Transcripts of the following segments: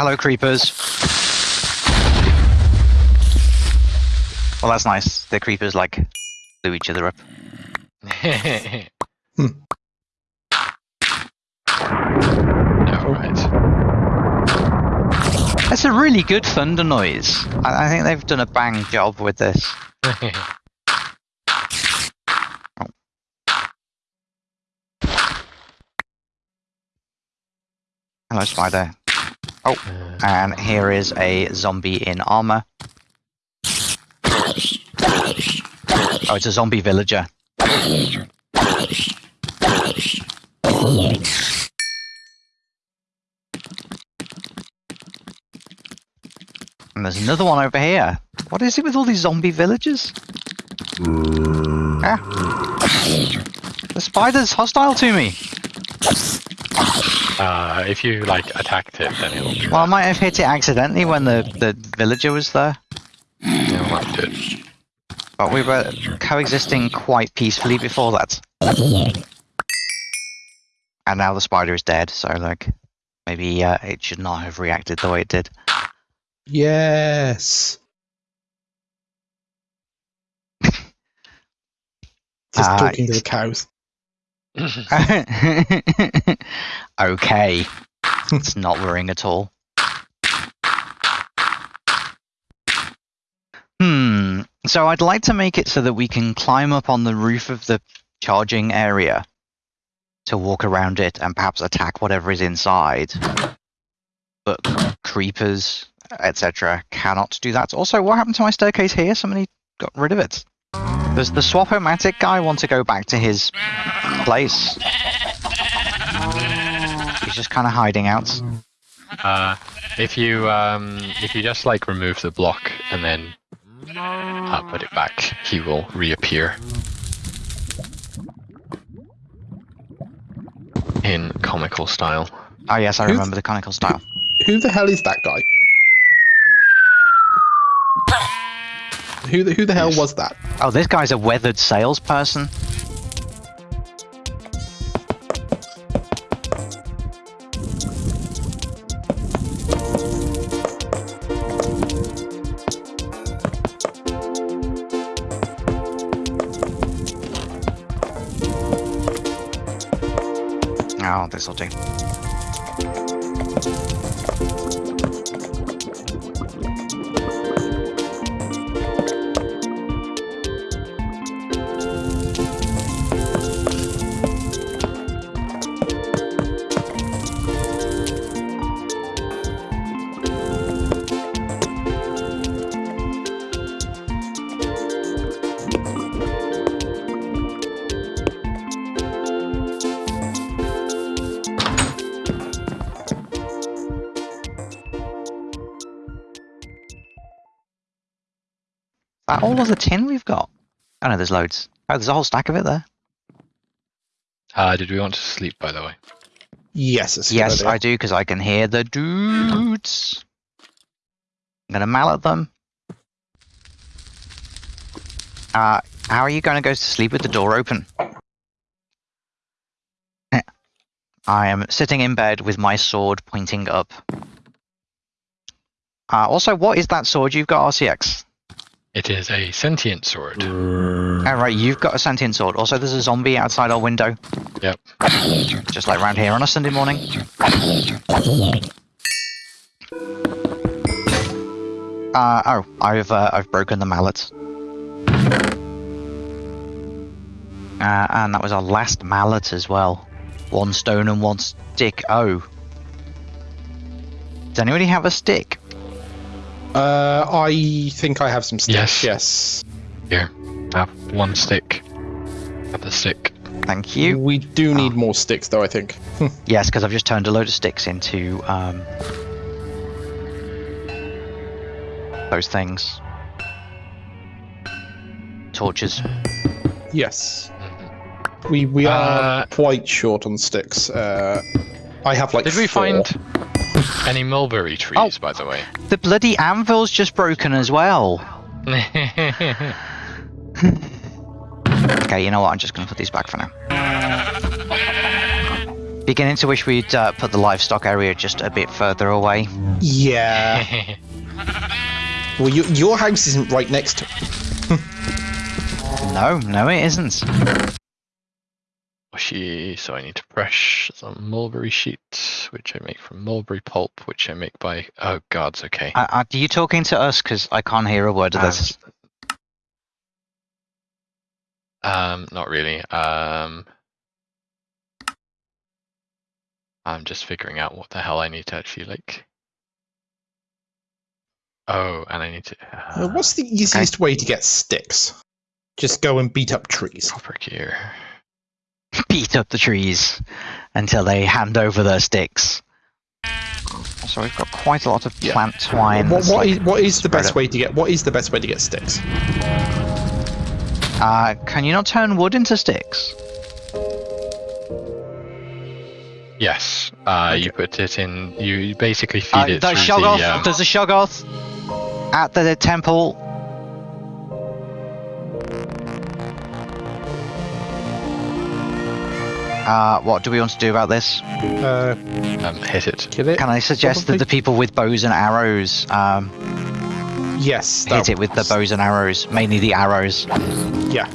Hello, creepers. Well, that's nice. The creepers like blew each other up. Hmm. Alright. That's a really good thunder noise. I, I think they've done a bang job with this. Hello, spider. Uh, And here is a zombie in armor. Oh, it's a zombie villager. And there's another one over here. What is it with all these zombie villagers? Ah. The spider's hostile to me. Uh, if you like attacked it, then it'll be Well, I might have hit it accidentally when the, the villager was there. it'll have to- But we were coexisting quite peacefully before that. And now the spider is dead, so like maybe uh, it should not have reacted the way it did. Yes. Just Ah, talking to the cows. okay. It's not worrying at all. Hmm. So I'd like to make it so that we can climb up on the roof of the charging area to walk around it and perhaps attack whatever is inside. But creepers, etc., cannot do that. Also, what happened to my staircase here? Somebody got rid of it. Does the swapomatic guy want to go back to his place? He's just kind of hiding out. Uh, if you um, if you just like remove the block and then uh, put it back, he will reappear in comical style. Oh yes, I Who's- remember the conical style. Who the hell is that guy? Who the who the hell was that? Oh, this guy's a weathered salesperson. Oh, this'll do. That all of the tin we've got? Oh no, there's loads. Oh, there's a whole stack of it there. Uh, did we want to sleep, by the way? Yes, it's Yes, idea. I do, because I can hear the dudes. I'm gonna mallet them. Uh, how are you gonna go to sleep with the door open? I am sitting in bed with my sword pointing up. Uh, also, what is that sword you've got, RCX? It is a sentient sword. Oh, right, you've got a sentient sword. Also, there's a zombie outside our window. Yep. Just like round here on a Sunday morning. Uh, oh, I've uh, I've broken the mallet. Uh, and that was our last mallet as well. One stone and one stick. Oh. Does anybody have a stick? Uh, I think I have some sticks. Yes. Yes. Here, have one stick. Have the stick. Thank you. We do need more sticks, though. I think. Yes, because I've just turned a load of sticks into um, those things. Torches. Yes. We we are Uh, quite short on sticks. Uh, I have like. Did we four. find any mulberry trees, by the way? The bloody anvil's just broken as well. Okay, you know what? I'm just going to put these back for now. Beginning to wish we'd uh, put the livestock area just a bit further away. Yeah. well, you, your house isn't right next to. No, no, it isn't. Washi, so I need to brush some mulberry sheets, which I make from mulberry pulp, which I make by. Oh gods, okay. Uh, are you talking to us? Because I can't hear a word of this. Um, not really. Um, I'm just figuring out what the hell I need to actually like. Oh, and I need to. Uh, Uh, what's the easiest way to get sticks? Just go and beat up trees. copper gear? Beat up the trees until they hand over their sticks. So we've got quite a lot of Yeah. plant twine. What, what like- is what is the best it. way to get what is the best way to get sticks? Uh, can you not turn wood into sticks? Yes. Uh, you put it in. You basically feed Uh, it there's through Shoggoth. the. Um, There's a Shoggoth at the temple. Uh, what do we want to do about this? Uh, um, hit it. kill it. Can I suggest Probably. that the people with bows and arrows um, Yes. hit it with the bows and arrows, mainly the arrows? Yeah.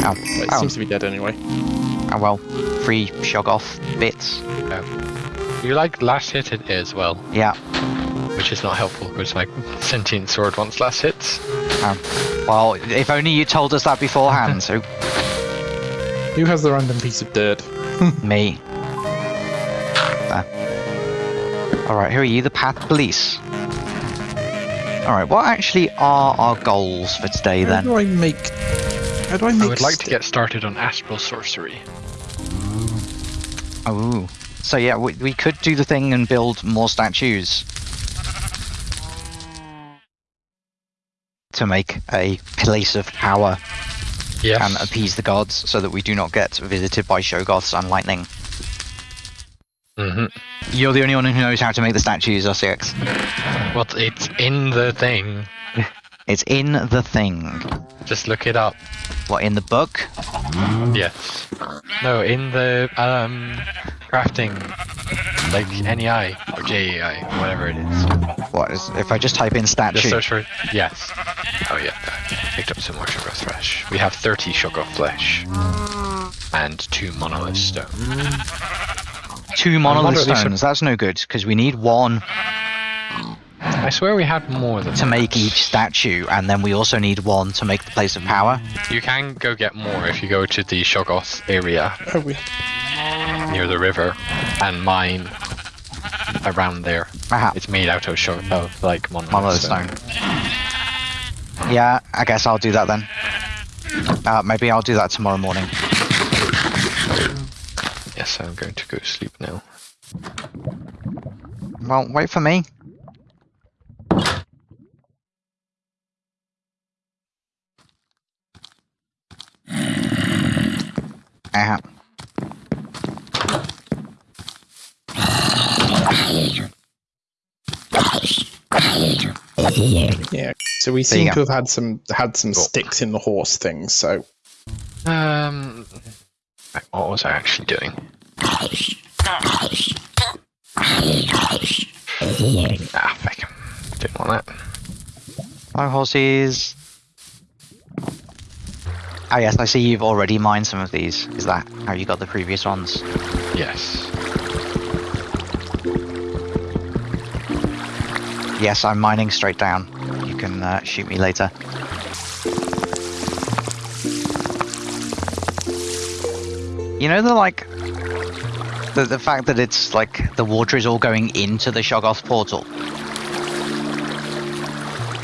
Oh, It oh, seems to be dead anyway. oh well, free Shoggoth bits. You like last hit it as well, Yeah. which is not helpful because my sentient sword wants last hits. Well, if only you told us that beforehand. so Who has the random piece of dirt? me. There. All right, who are you? The path police. All right, what actually are our goals for today How then? do I make? How do I make? I would like to get started on astral sorcery. Oh, so yeah, we, we could do the thing and build more statues to make a place of power Yes. and appease the gods, so that we do not get visited by Shoggoths and lightning. hmm You're the only one who knows how to make the statues, RCX. Well, it's in the thing. It's in the thing. Just look it up. What in the book? Yes. No, in the um crafting, like NEI or JEI, whatever it is. What is if I just type in Just statue? search for yes. Oh yeah, I picked up some more sugar flesh. We have 30 sugar flesh and two monolith stone. Two monolith wonder if stones. That's no good because we need one I swear we had more than to make each statue, and then we also need one to make the place of power. You can go get more if you go to the Shoggoth area Oh, we, near the river and mine around there. Aha, It's made out of shog- of like monolith, monolith stone. stone. Yeah, I guess I'll do that then. Uh, maybe I'll do that tomorrow morning. Yes, I'm going to go sleep now. Well, wait for me. Uh, yeah. So we seem to have had some had some Cool. sticks in the horse thing. So Um, what was I actually doing? Ah, fuck. Didn't want that. hello, horses. Oh yes, I see you've already mined some of these. Is that how you got the previous ones? Yes. Yes, I'm mining straight down. You can uh, shoot me later. You know the like the the fact that it's like the water is all going into the Shoggoth portal.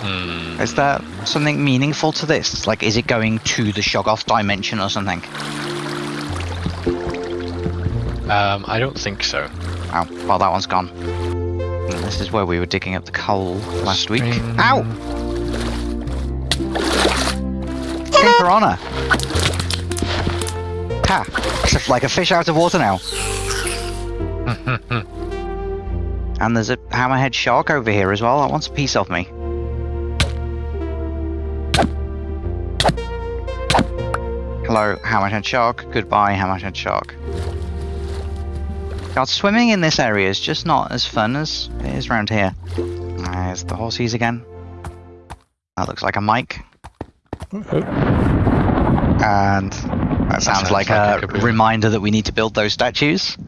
Hmm. Is there something meaningful to this? Like, is it going to the Shoggoth dimension or something? Um, I don't think so. Oh, well, that one's gone. This is where we were digging up the coal last week. Ow! King Piranha! Ha! It's like a fish out of water now. And there's a hammerhead shark over here as well that wants a piece of me. Hello, hammerhead shark. Goodbye, hammerhead shark. God, swimming in this area is just not as fun as it is around here. There's the horsies again. That looks like a mic. And that sounds, sounds like, like a, a reminder that we need to build those statues.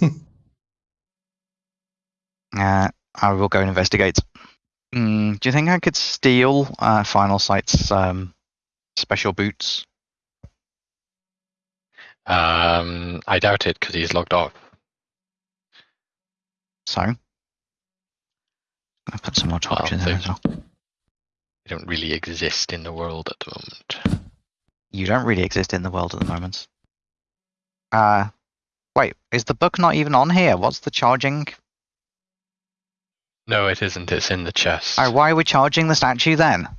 uh, I will go and investigate. Mm, do you think I could steal uh, Final Sight's um, special boots? Um, I doubt it because he's logged off. So, I'll put some more torch in Well, there they- as well. They don't really exist in the world at the moment. You don't really exist in the world at the moment. Uh, wait, is the book not even on here? What's the charging? No, it isn't. It's in the chest. Oh, why are we charging the statue then?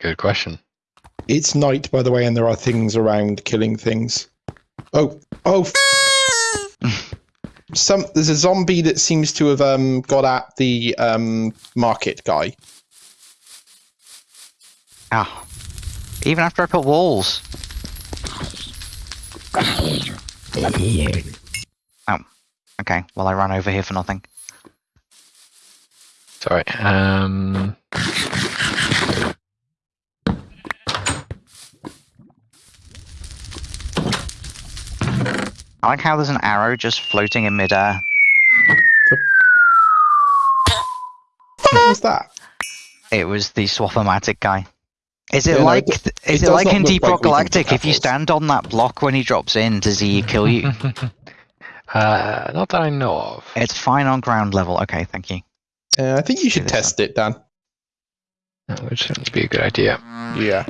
Good question. It's night, by the way, and there are things around killing things. Oh, oh. F- Some there's a zombie that seems to have um got at the um market guy. Ah, even after I put walls. Oh, okay. Well, I ran over here for nothing. Sorry. Um, I like how there's an arrow just floating in midair. What was that? It was the Swapomatic guy. Is it Yeah, no, like it- is it it like in look Deep like Rock we Galactic? If you stand on that block when he drops in, does he kill you? uh, not that I know of. it's fine on ground level. Okay, thank you. Uh, I think you should this test it, Dan. That would certainly be a good idea. Yeah.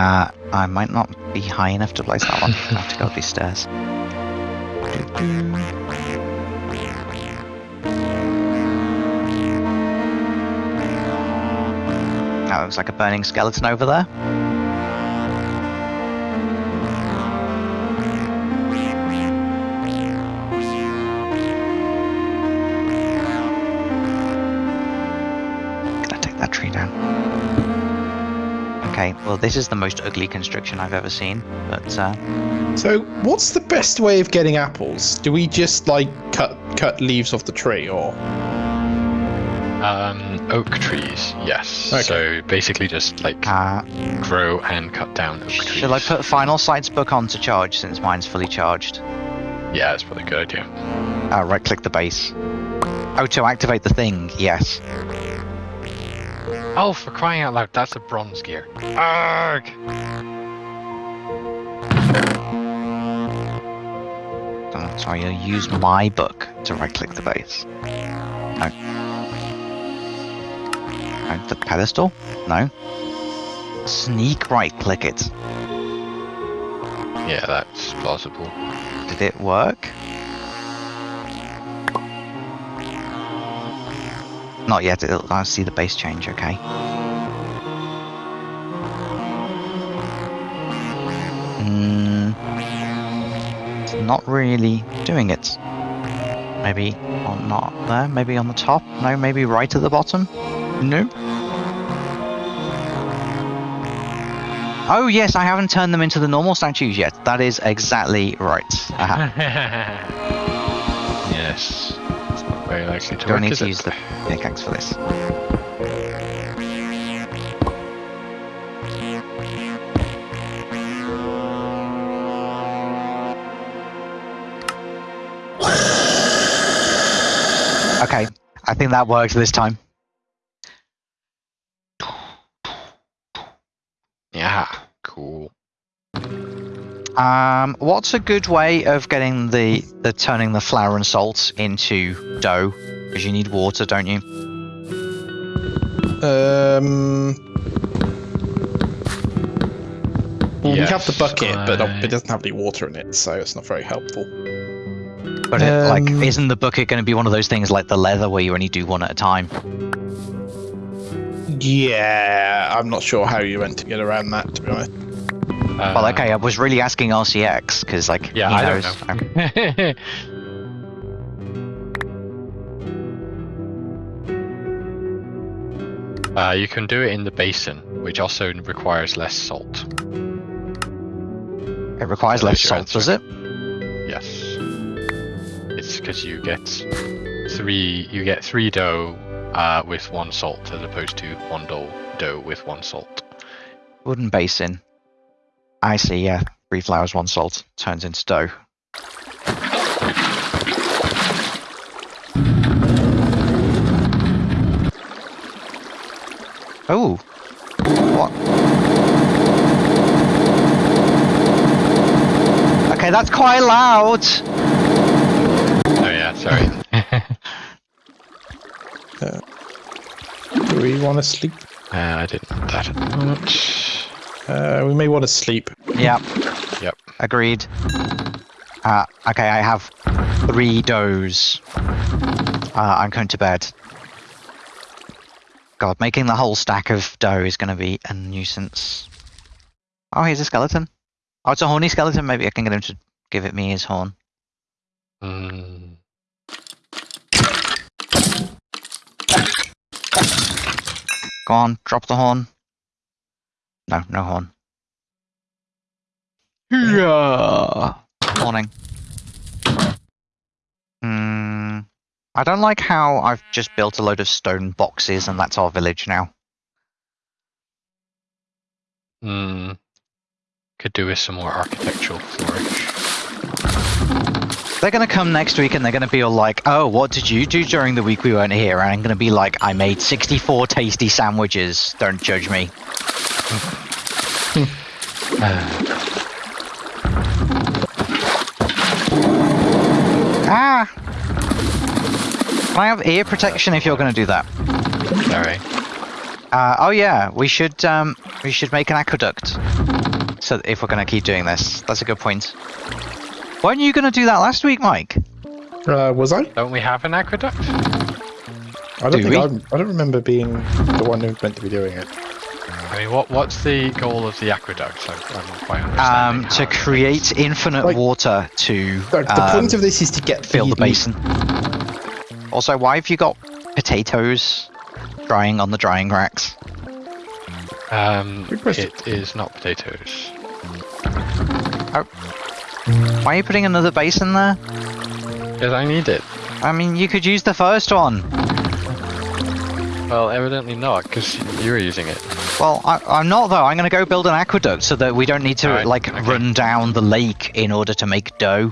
Uh, I might not be high enough to place that one. I have to go up these stairs. That looks like a burning skeleton over there. Well this is the most ugly construction I've ever seen, but uh, So, what's the best way of getting apples? Do we just like cut cut leaves off the tree, or Um, oak trees, yes. Okay. So basically, just like uh, grow and cut down oak trees. shall I put Final Sight's book on to charge since mine's fully charged? Yeah, that's probably a good idea. Uh, right click the base. Oh, to activate the thing, yes. Oh, for crying out loud, that's a bronze gear. Arg! Oh, sorry, I'll use my book to right click the base. No. No, the pedestal? No. Sneak right click it. Yeah, that's possible. Did it work? Not yet, it'll, I see the base change, okay. Mm, it's not really doing it. Maybe on not there, maybe on the top, no, maybe right at the bottom? No. Oh yes, I haven't turned them into the normal statues yet. That is exactly right. Yes. Very likely to Do I work, need to it? use the pickaxe for this? Okay, I think that works this time. Yeah, cool. Um, what's a good way of getting the the turning the flour and salt into dough? Because you need water, don't you? um? Well, we have the Yes, bucket, but it doesn't have any water in it, so it's not very helpful. But it, like, Um, isn't the bucket going to be one of those things like the leather where you only do one at a time? Yeah, I'm not sure how you went to get around that, to be honest. Well, Uh, okay, I was really asking RCX because, like, Yeah, he I don't knows. know. Okay. uh, you can do it in the basin, which also requires less salt. It requires So less salt, does it? Yes. It's because you get three. You get three dough uh, with one salt, as opposed to one dough dough with one salt. Wooden basin. I see, yeah. Three flowers, one salt. Turns into dough. Oh. What? Okay, that's quite loud. Oh yeah, sorry. Do we want to sleep? uh, I didn't want that at the moment. Uh, we may want to sleep. Yep. Yep. Agreed. Uh, okay, I have three doughs. Uh, I'm going to bed. God, making the whole stack of dough is going to be a nuisance. Oh, here's a skeleton. Oh, it's a horny skeleton. Maybe I can get him to give it me his horn. Mm, Go on, drop the horn. No, no horn. Yeah. Morning. Hmm. I don't like how I've just built a load of stone boxes and that's our village now. mm, could do with some more architectural flourish. They're gonna come next week and they're gonna be all like, "Oh, what did you do during the week we weren't here?" And I'm gonna be like, "I made 64 tasty sandwiches. Don't judge me." Ah! Can I have ear protection if you're gonna do that? Sorry. Uh, oh yeah, we should um, we should make an aqueduct. So if we're gonna keep doing this, that's a good point. Weren't you gonna do that last week, Mike? Uh, was I? Don't we have an aqueduct? I don't Do think? I'm, I don't remember being the one who's meant to be doing it. I mean, what what's the goal of the aqueduct? I, I'm not quite Um, understanding. to create infinite Like- water to The, the um, point of this is to get fill the basin. Also, why have you got potatoes drying on the drying racks? Um, it is not potatoes. Why are you putting another basin there? Because I need it. I mean, you could use the first one. Well, evidently not, because you were using it. Well, I, I'm not though. I'm going to go build an aqueduct so that we don't need to Alright, like okay. run down the lake in order to make dough,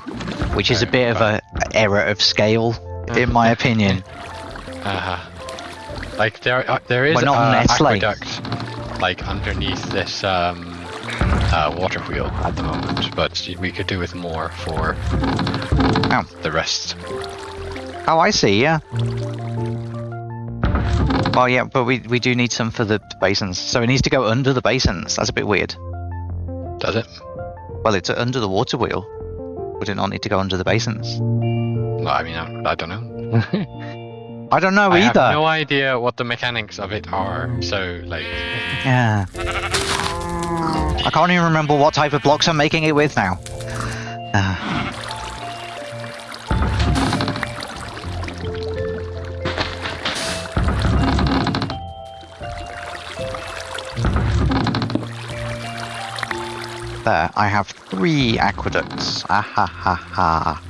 which is a bit of a error of scale, in my opinion. Uh-huh. Like there, uh, there is We're not a Nestle. aqueduct like underneath this um, uh, water wheel at the moment, but we could do with more for Oh. the rest. Oh, I see. Yeah. Well, yeah, but we we do need some for the basins, so it needs to go under the basins. That's a bit weird. Does it? Well, it's under the water wheel. Would it not need to go under the basins? No, I mean, I, I don't know. I don't know I have either. no idea what the mechanics of it are. So, like, Yeah. I can't even remember what type of blocks I'm making it with now. Ah. There, I have three aqueducts. Ah ha ha ha.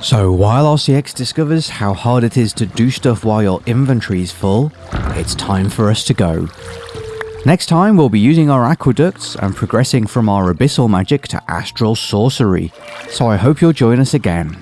So while RCX discovers how hard it is to do stuff while your inventory's full, it's time for us to go. Next time we'll be using our aqueducts and progressing from our abyssal magic to astral sorcery, so I hope you'll join us again.